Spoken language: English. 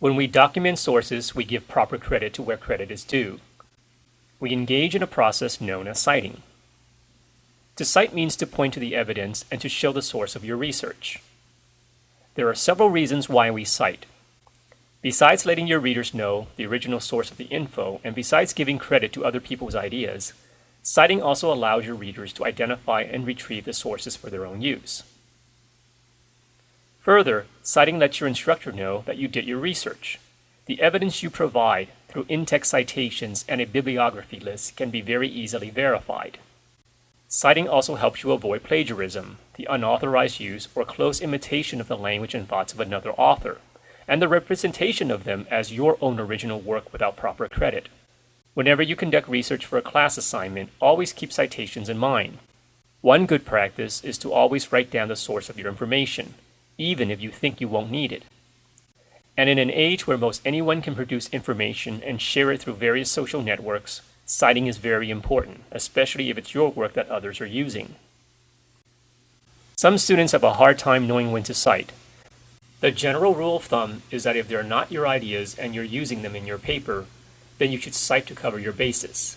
When we document sources, we give proper credit to where credit is due. We engage in a process known as citing. To cite means to point to the evidence and to show the source of your research. There are several reasons why we cite. Besides letting your readers know the original source of the info, and besides giving credit to other people's ideas, citing also allows your readers to identify and retrieve the sources for their own use. Further, citing lets your instructor know that you did your research. The evidence you provide through in-text citations and a bibliography list can be very easily verified. Citing also helps you avoid plagiarism, the unauthorized use or close imitation of the language and thoughts of another author, and the representation of them as your own original work without proper credit. Whenever you conduct research for a class assignment, always keep citations in mind. One good practice is to always write down the source of your information, even if you think you won't need it. And in an age where most anyone can produce information and share it through various social networks, citing is very important, especially if it's your work that others are using. Some students have a hard time knowing when to cite. The general rule of thumb is that if they're not your ideas and you're using them in your paper, then you should cite to cover your basis.